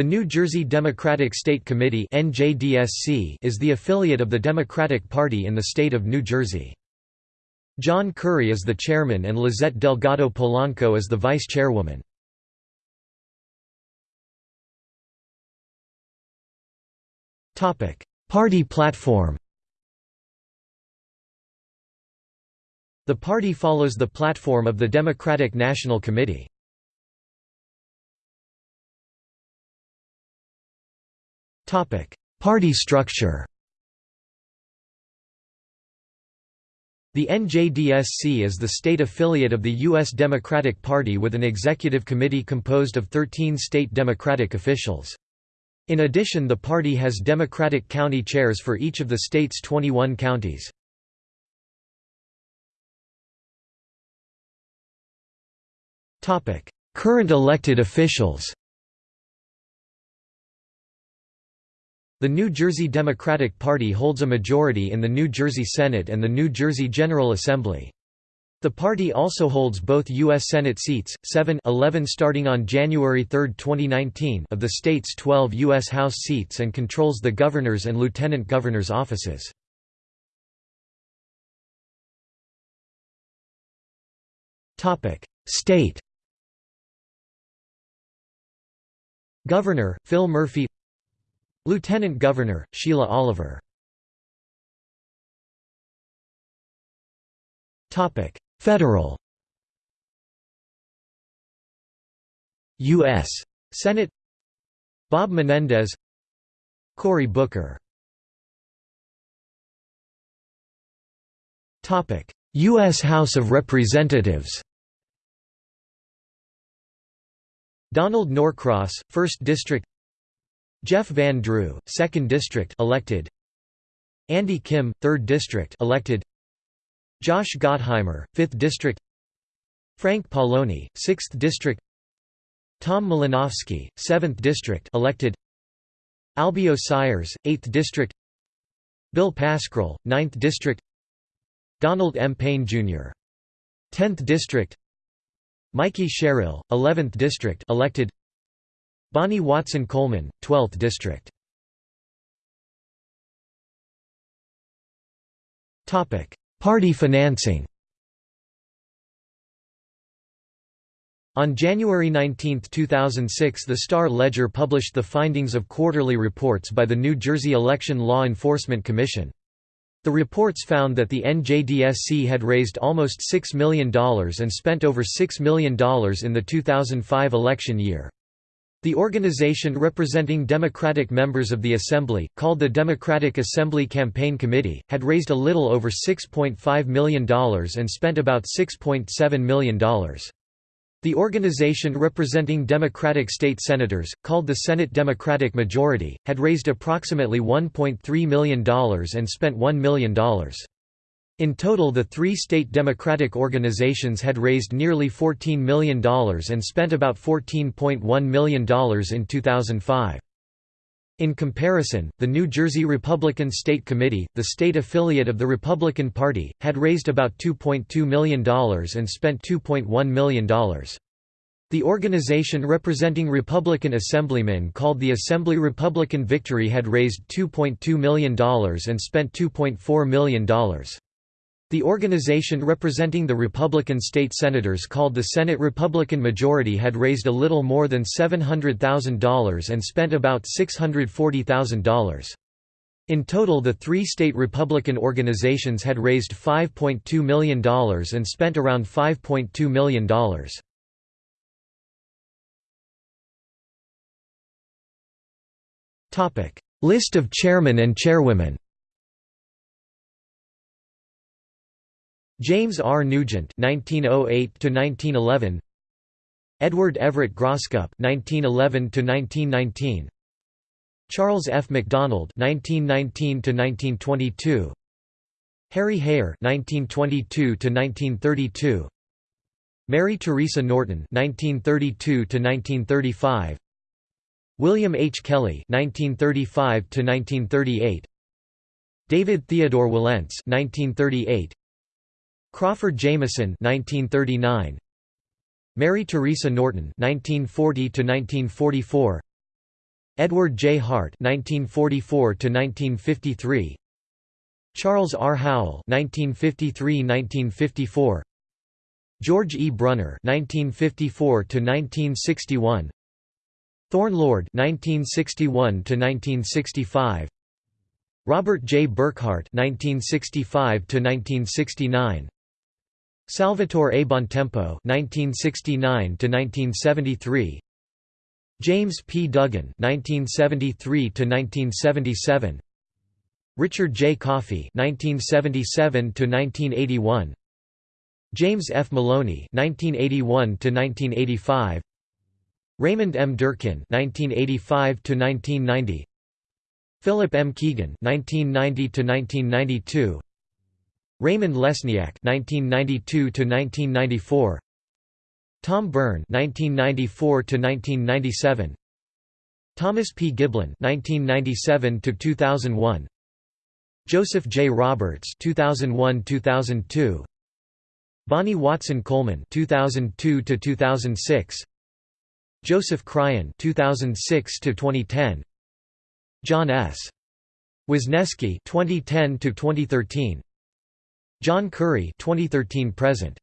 The New Jersey Democratic State Committee is the affiliate of the Democratic Party in the state of New Jersey. John Curry is the chairman and Lizette Delgado Polanco is the vice chairwoman. Party platform The party follows the platform of the Democratic National Committee. Party structure The NJDSC is the state affiliate of the U.S. Democratic Party with an executive committee composed of 13 state Democratic officials. In addition the party has Democratic county chairs for each of the state's 21 counties. Current elected officials The New Jersey Democratic Party holds a majority in the New Jersey Senate and the New Jersey General Assembly. The party also holds both U.S. Senate seats, 7 11 starting on January 3, 2019 of the state's 12 U.S. House seats and controls the governor's and lieutenant governor's offices. State Governor, Phil Murphy Lieutenant Governor, Sheila Oliver. Federal. U.S. Senate. Bob Menendez. Cory Booker. U.S. House of Representatives. Donald Norcross, 1st District Jeff Van Drew, 2nd District elected. Andy Kim, 3rd District elected. Josh Gottheimer, 5th District. Frank Pallone, 6th District. Tom Malinowski, 7th District elected. Albio Sires, 8th District. Bill Pascrell, 9th District. Donald M. Payne Jr. 10th District. Mikey Sherrill, 11th District elected. Bonnie Watson Coleman, 12th District. Party financing On January 19, 2006 the Star-Ledger published the findings of quarterly reports by the New Jersey Election Law Enforcement Commission. The reports found that the NJDSC had raised almost $6 million and spent over $6 million in the 2005 election year. The organization representing Democratic members of the Assembly, called the Democratic Assembly Campaign Committee, had raised a little over $6.5 million and spent about $6.7 million. The organization representing Democratic state senators, called the Senate Democratic Majority, had raised approximately $1.3 million and spent $1 million. In total the three state Democratic organizations had raised nearly $14 million and spent about $14.1 million in 2005. In comparison, the New Jersey Republican State Committee, the state affiliate of the Republican Party, had raised about $2.2 million and spent $2.1 million. The organization representing Republican assemblymen called the Assembly Republican Victory had raised $2.2 million and spent $2.4 million. The organization representing the Republican state senators called the Senate Republican Majority had raised a little more than $700,000 and spent about $640,000. In total the three state Republican organizations had raised $5.2 million and spent around $5.2 million. List of chairmen and chairwomen James R. Nugent (1908–1911), Edward Everett Grosscup (1911–1919), Charles F. McDonald (1919–1922), Harry Heher (1922–1932), Mary Teresa Norton (1932–1935), William H. Kelly (1935–1938), David Theodore Wilentz (1938). Crawford Jamieson 1939 Mary Teresa Norton 1940 to 1944 Edward J. Hart (1944–1953), Charles R. Howell (1953–1954), George E. Brunner (1954–1961), Thorn Lord (1961–1965), Robert J. Burkhart (1965–1969), Salvatore A. Bontempo (1969–1973), James P. Duggan (1973–1977), Richard J. Coffey (1977–1981), James F. Maloney (1981–1985), Raymond M. Durkin (1985–1990), Philip M. Keegan (1990–1992), Raymond Lesniak (1992–1994), Tom Byrne (1994–1997), Thomas P. Giblin (1997–2001), Joseph J. Roberts (2001–2002), Bonnie Watson Coleman (2002–2006), Joseph Cryan (2006–2010), John S. Wisniewski (2010–2013), John Curry (2013–present).